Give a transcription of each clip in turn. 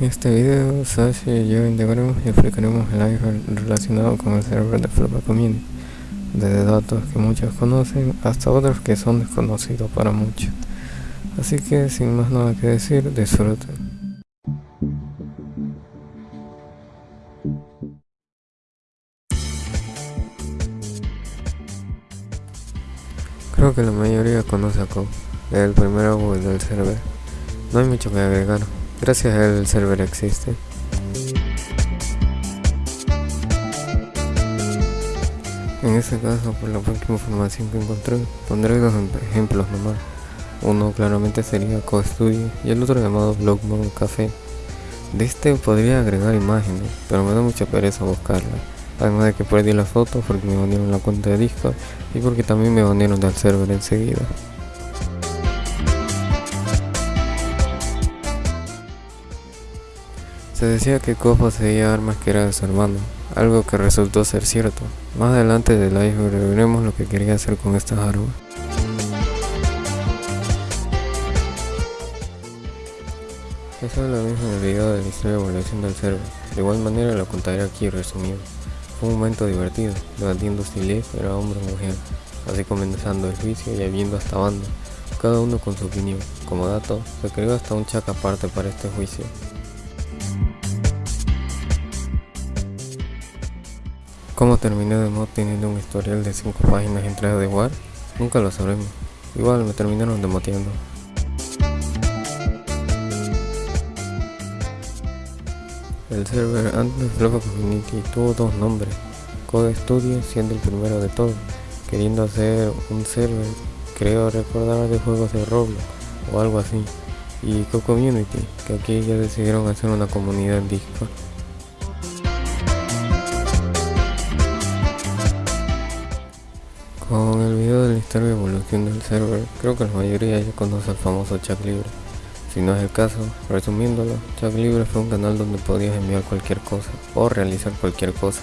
En este video, Sashi y yo integraremos y explicaremos el iceberg relacionado con el server de Flapa Community, desde datos que muchos conocen hasta otros que son desconocidos para muchos. Así que sin más nada que decir, disfruten. Creo que la mayoría conoce a Cobb, el primer Google del server. No hay mucho que agregar, gracias a él el server existe. En este caso, por la poca información que encontré, pondré dos ejemplos nomás. Uno claramente sería CoStudio y el otro llamado Blockmon Café. De este podría agregar imágenes, pero me da mucha pereza buscarla. Además de que perdí la foto porque me banearon la cuenta de Discord y porque también me banearon del server enseguida. Se decía que Ko poseía armas que era de su hermano, algo que resultó ser cierto. Más adelante del iceberg veremos lo que quería hacer con estas armas. Eso es lo mismo en el video de la historia de evolución del server, de igual manera lo contaré aquí resumido. Fue un momento divertido, debatiendo si Leaf era hombre o mujer, así comenzando el juicio y habiendo hasta banda, cada uno con su opinión. Como dato, se creó hasta un chat aparte para este juicio. ¿Cómo terminé de mod teniendo un historial de 5 páginas entrada de War? Nunca lo sabremos. Igual me terminaron demoteando. El server antes de Community tuvo dos nombres, Code Studio siendo el primero de todos, queriendo hacer un server, creo recordar de juegos de Roblox o algo así, y Co Community, que aquí ya decidieron hacer una comunidad Discord. De la historia de evolución del server, creo que la mayoría ya conoce el famoso chat libre. Si no es el caso, resumiéndolo, Chat Libre fue un canal donde podías enviar cualquier cosa o realizar cualquier cosa.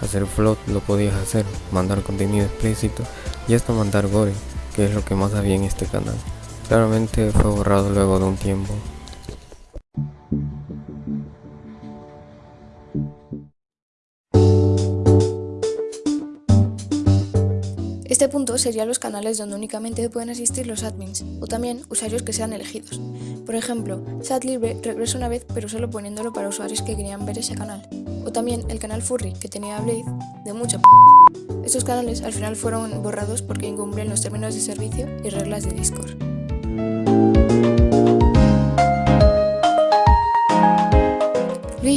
Hacer float lo podías hacer, mandar contenido explícito y hasta mandar gore, que es lo que más había en este canal. Claramente fue borrado luego de un tiempo. Este punto serían los canales donde únicamente pueden asistir los admins, o también usuarios que sean elegidos. Por ejemplo, Libre regresa una vez pero solo poniéndolo para usuarios que querían ver ese canal. O también el canal Furry, que tenía Blade, de mucha p Estos canales al final fueron borrados porque incumplen los términos de servicio y reglas de Discord.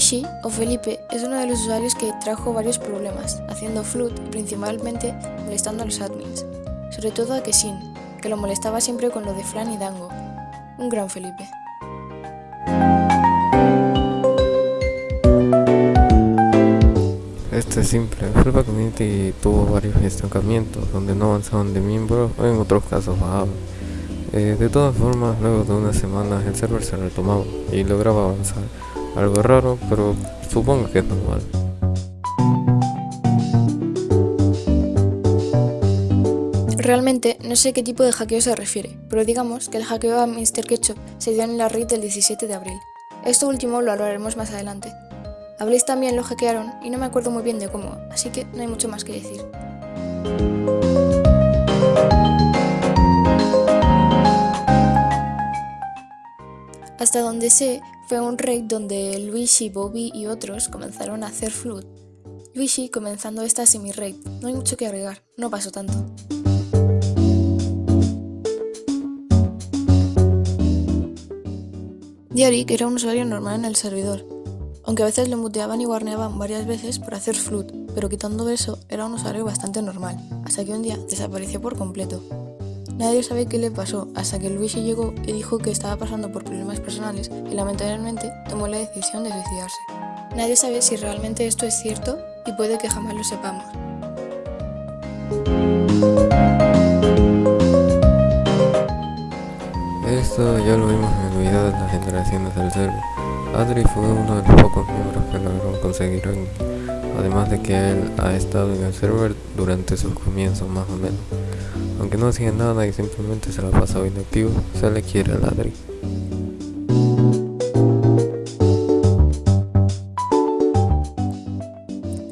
Rishi, o Felipe, es uno de los usuarios que trajo varios problemas, haciendo flood y principalmente molestando a los admins, sobre todo a Kesin, que lo molestaba siempre con lo de Flan y Dango. Un gran Felipe. Esto es simple, Flipa Community tuvo varios estancamientos donde no avanzaban de miembros o en otros casos bajaban. Eh, de todas formas, luego de unas semanas el server se retomaba y lograba avanzar. Algo raro, pero supongo que es normal. Realmente no sé qué tipo de hackeo se refiere, pero digamos que el hackeo a Mr. Ketchup se dio en la raid del 17 de abril. Esto último lo hablaremos más adelante. A también lo hackearon y no me acuerdo muy bien de cómo, así que no hay mucho más que decir. Hasta donde sé, fue un raid donde Luigi, Bobby y otros comenzaron a hacer flood. Luigi comenzando esta semi-raid, no hay mucho que agregar, no pasó tanto. Diarik era un usuario normal en el servidor, aunque a veces le muteaban y guarneaban varias veces por hacer flood, pero quitando eso era un usuario bastante normal, hasta que un día desapareció por completo. Nadie sabe qué le pasó hasta que Luigi llegó y dijo que estaba pasando por problemas personales y lamentablemente tomó la decisión de suicidarse. Nadie sabe si realmente esto es cierto y puede que jamás lo sepamos. Esto ya lo vimos en el video de las generaciones del server. Adri fue uno de los pocos miembros que lograron conseguir además de que él ha estado en el server durante sus comienzos más o menos aunque no hacía nada y simplemente se la pasaba inactivo, se le quiere ladri.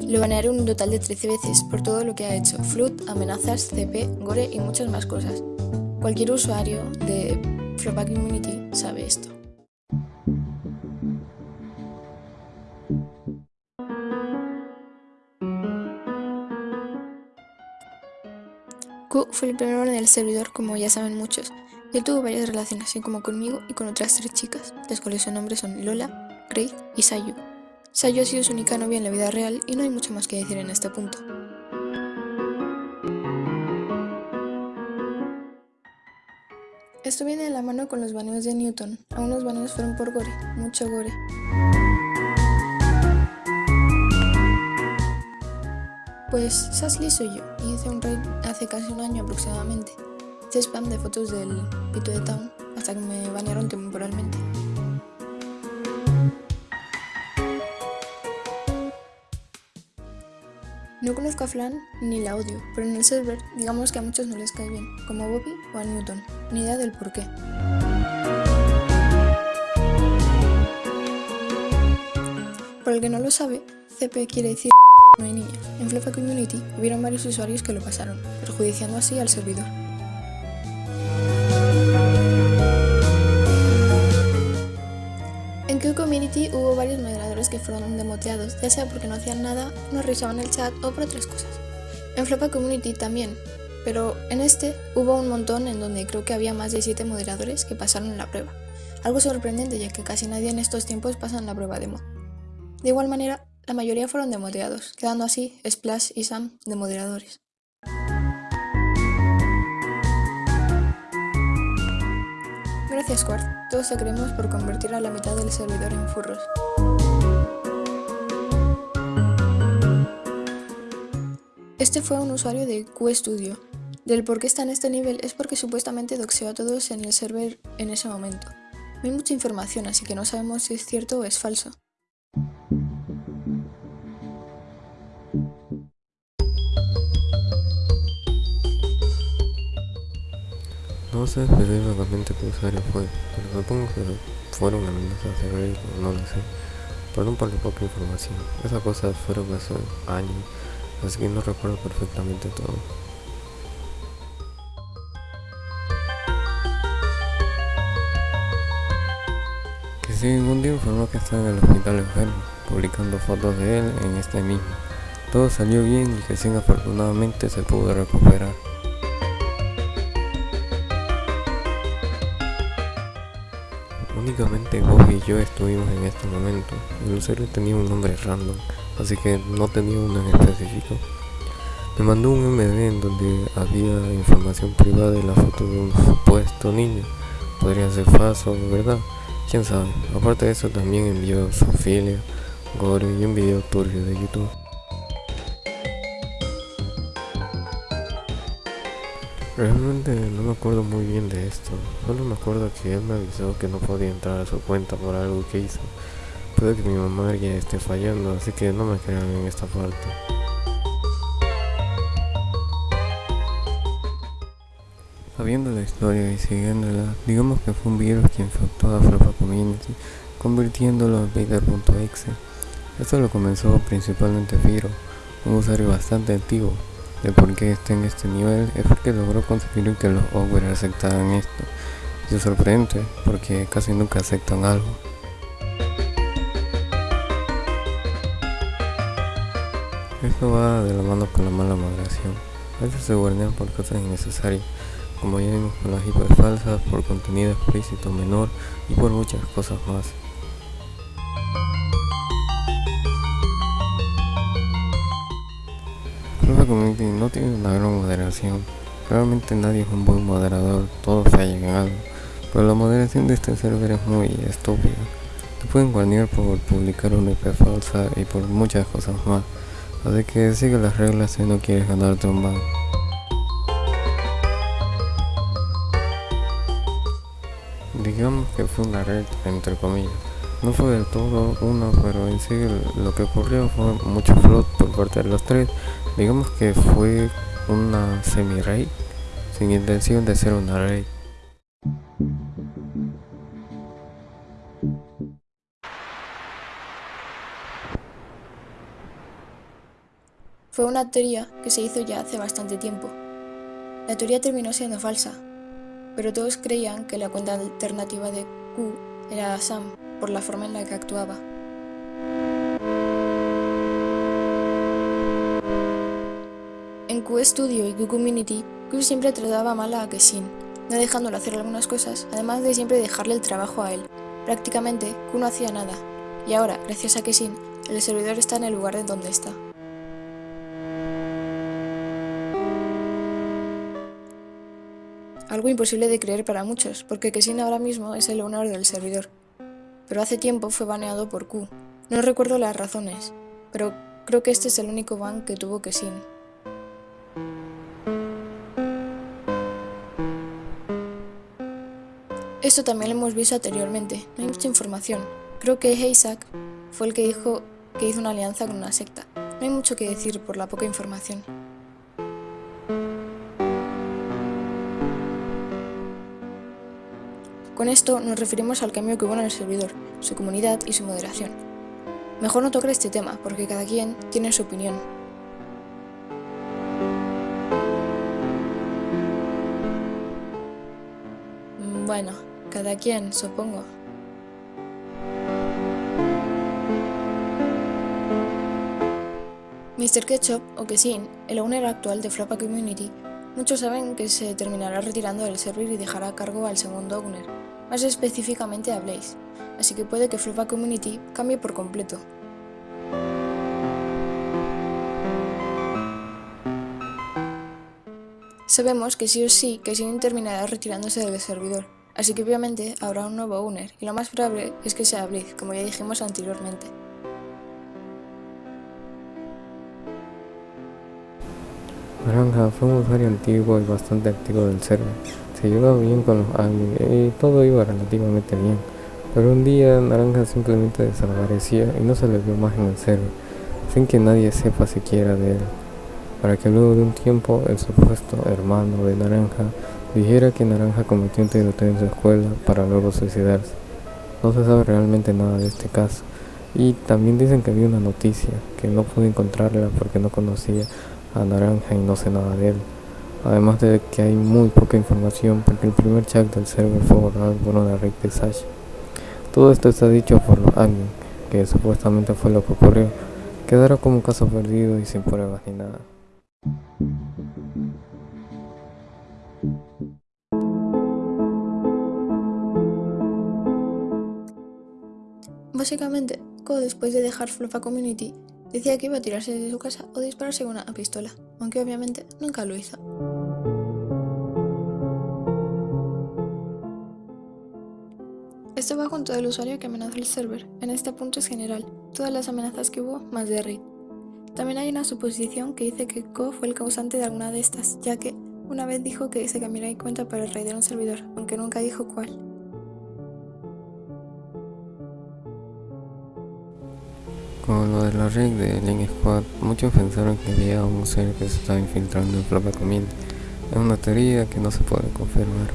Lo ganaron un total de 13 veces por todo lo que ha hecho, Flood, amenazas, CP, gore y muchas más cosas. Cualquier usuario de Flopback Immunity sabe esto. Q fue el primero en el servidor, como ya saben muchos. Él tuvo varias relaciones, así como conmigo y con otras tres chicas, las cuales sus nombres son Lola, Grace y Sayu. Sayu ha sido su única novia en la vida real y no hay mucho más que decir en este punto. Esto viene de la mano con los baneos de Newton. Algunos baneos fueron por gore, mucho gore. Pues Sasley soy yo, y hice un raid hace casi un año aproximadamente. Hice spam de fotos del pito de Town hasta que me banearon temporalmente. No conozco a Flan ni la odio, pero en el server digamos que a muchos no les cae bien, como a Bobby o a Newton, ni idea del por qué. Por el que no lo sabe, CP quiere decir no hay niñas. En Flefa Community hubieron varios usuarios que lo pasaron, perjudiciando así al servidor. En Q Community hubo varios moderadores que fueron demoteados, ya sea porque no hacían nada, no revisaban el chat o por otras cosas. En Flepa Community también, pero en este hubo un montón en donde creo que había más de 7 moderadores que pasaron la prueba. Algo sorprendente ya que casi nadie en estos tiempos pasa la prueba demo. De igual manera, la mayoría fueron demoteados, quedando así Splash y Sam de moderadores. Gracias Quart, todos te queremos por convertir a la mitad del servidor en furros. Este fue un usuario de QStudio. Del por qué está en este nivel es porque supuestamente doxeó a todos en el server en ese momento. No hay mucha información, así que no sabemos si es cierto o es falso. No sé específicamente qué usuario fue, pero supongo que fueron amenazas de Reddit o no lo sé. Por la poca información. Esas cosas fueron hace años, así que no recuerdo perfectamente todo. Que sí, un día informó que estaba en el hospital enfermo, publicando fotos de él en este mismo. Todo salió bien y que sin afortunadamente se pudo recuperar. Únicamente Bobby y yo estuvimos en este momento. El usuario tenía un nombre random, así que no tenía uno en específico. Me mandó un MD en donde había información privada de la foto de un supuesto niño. Podría ser falso verdad, quién sabe. Aparte de eso también envió su filia, gore y un video turbio de YouTube. Realmente no me acuerdo muy bien de esto, solo me acuerdo que él me avisó que no podía entrar a su cuenta por algo que hizo. Puede que mi mamá ya esté fallando, así que no me crean en esta parte. Sabiendo la historia y siguiéndola, digamos que fue un virus que infectó a Flopa Community, convirtiéndolo en Vader.exe. Esto lo comenzó principalmente Firo, un usuario bastante antiguo, de por qué está en este nivel es porque logró conseguir que los Ogre aceptaran esto. Y es sorprendente porque casi nunca aceptan algo. Esto va de la mano con la mala moderación. A veces se guardan por cosas innecesarias, como ya vimos con las hiper falsas, por contenido explícito menor y por muchas cosas más. Community no tiene una gran moderación. Realmente nadie es un buen moderador, todos fallan en algo. Pero la moderación de este server es muy estúpida. Te pueden guarnear por publicar una IP falsa y por muchas cosas más. Así que sigue las reglas si no quieres ganarte un ban. Digamos que fue una red entre comillas. No fue del todo una, pero en sí lo que ocurrió fue mucho flood por parte de los tres. Digamos que fue una semi-raid, sin intención de ser una raid. fue una teoría que se hizo ya hace bastante tiempo. La teoría terminó siendo falsa, pero todos creían que la cuenta alternativa de Q era Sam por la forma en la que actuaba. En Q Studio y Q Community, Q siempre trataba mal a Kesin, no dejándole hacer algunas cosas, además de siempre dejarle el trabajo a él. Prácticamente, Q no hacía nada, y ahora, gracias a Kesin, el servidor está en el lugar de donde está. Algo imposible de creer para muchos, porque Kesin ahora mismo es el owner del servidor. Pero hace tiempo fue baneado por Q. No recuerdo las razones, pero creo que este es el único ban que tuvo Kesin. Esto también lo hemos visto anteriormente, no hay mucha información. Creo que Isaac fue el que dijo que hizo una alianza con una secta. No hay mucho que decir por la poca información. Con esto nos referimos al cambio que hubo en el servidor, su comunidad y su moderación. Mejor no tocar este tema, porque cada quien tiene su opinión. Mm, bueno, cada quien, supongo. Mr. Ketchup, o Kesin, el owner actual de Flapa Community, muchos saben que se terminará retirando del server y dejará a cargo al segundo owner, más específicamente a Blaze, así que puede que Flopa Community cambie por completo. Sabemos que sí o sí que Sin terminará retirándose del servidor, así que obviamente habrá un nuevo owner, y lo más probable es que sea Blaze, como ya dijimos anteriormente. Naranja fue un usuario antiguo y bastante activo del server se llevaba bien con los admin y todo iba relativamente bien. Pero un día Naranja simplemente desaparecía y no se le vio más en el server, sin que nadie sepa siquiera de él. Para que luego de un tiempo el supuesto hermano de Naranja dijera que Naranja cometió un tiroteo en su escuela para luego suicidarse. No se sabe realmente nada de este caso. Y también dicen que había una noticia, que no pude encontrarla porque no conocía a Naranja y no sé nada de él. Además de que hay muy poca información porque el primer chat del server fue borrado por una red de Sasha. Todo esto está dicho por admin, que supuestamente fue lo que ocurrió. Quedará como un caso perdido y sin pruebas ni nada. Básicamente, Ko después de dejar Flufa Community decía que iba a tirarse de su casa o dispararse con una pistola, aunque obviamente nunca lo hizo. Esto va junto del usuario que amenazó el server, en este punto es general, todas las amenazas que hubo más de raid. También hay una suposición que dice que Ko fue el causante de alguna de estas, ya que una vez dijo que se cambiará de cuenta para raidar un servidor, aunque nunca dijo cuál. Con lo de la red de Link Squad, muchos pensaron que había un ser que se estaba infiltrando en Flapa Community. Es una teoría que no se puede confirmar.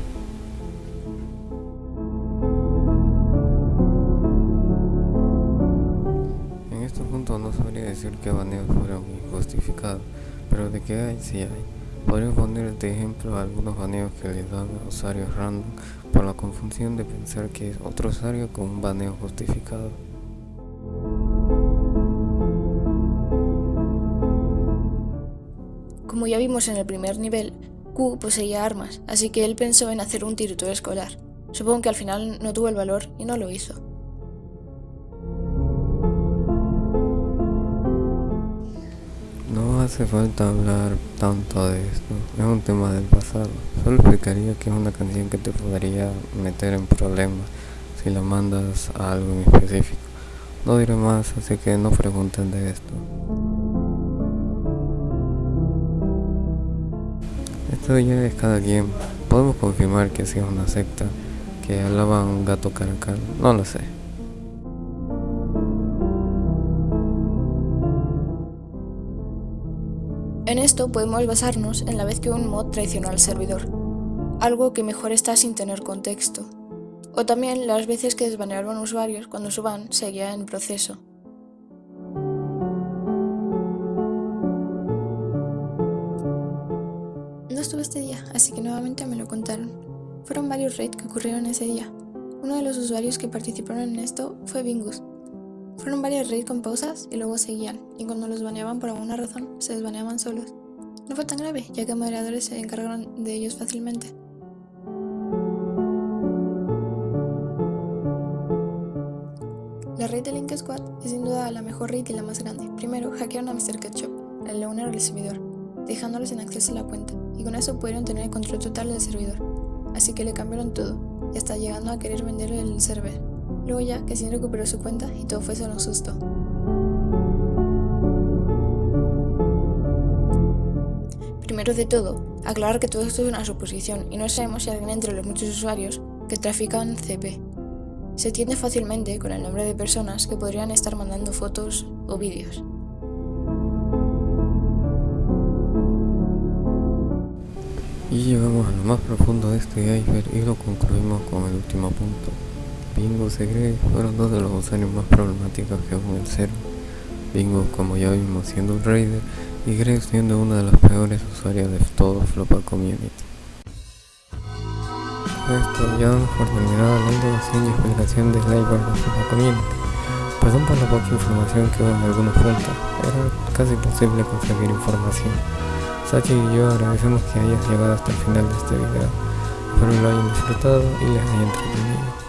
no sabría decir que baneos fueron injustificados, pero de que hay, sí hay. Podría poner de ejemplo algunos baneos que le dan a usuarios random por la confusión de pensar que es otro usuario con un baneo justificado. Como ya vimos en el primer nivel, Q poseía armas, así que él pensó en hacer un tiroteo escolar. Supongo que al final no tuvo el valor y no lo hizo. hace falta hablar tanto de esto, es un tema del pasado. Solo explicaría que es una canción que te podría meter en problemas si la mandas a algo en específico. No diré más, así que no pregunten de esto. Esto ya es cada quien. Podemos confirmar que si es una secta que hablaba un gato caracal, no lo sé. En esto podemos basarnos en la vez que un mod traicionó al servidor, algo que mejor está sin tener contexto, o también las veces que desbanearon usuarios cuando su ban seguía en proceso. Lo contaron. Fueron varios raids que ocurrieron ese día. Uno de los usuarios que participaron en esto fue Bingus. Fueron varios raids con pausas y luego seguían, y cuando los baneaban por alguna razón, se desbaneaban solos. No fue tan grave, ya que moderadores se encargaron de ellos fácilmente. La raid de Link Squad es sin duda la mejor raid y la más grande. Primero, hackearon a Mr. Ketchup, el owner del servidor, dejándolos sin acceso a la cuenta, y con eso pudieron tener el control total del servidor. Así que le cambiaron todo, y hasta llegando a querer venderle el server. Luego ya, que sin recuperó su cuenta y todo fue solo un susto. Primero de todo, aclarar que todo esto es una suposición y no sabemos si alguien entre los muchos usuarios que trafican CP. Se entiende fácilmente con el nombre de personas que podrían estar mandando fotos o vídeos. Y llegamos a lo más profundo de este iceberg y lo concluimos con el último punto. Bingo y Grey fueron dos de los usuarios más problemáticos que hubo en el server. Bingo, como ya vimos, siendo un raider y Greg siendo una de las peores usuarias de todo Flopa Community. Esto ya damos por terminada la introducción y explicación de Sniper de Flopa Community. Perdón por la poca información que hubo en algunos puntos, era casi imposible conseguir información. Sachi y yo agradecemos que hayas llegado hasta el final de este video. Espero lo hayan disfrutado y les haya entretenido.